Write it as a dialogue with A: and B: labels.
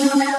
A: You.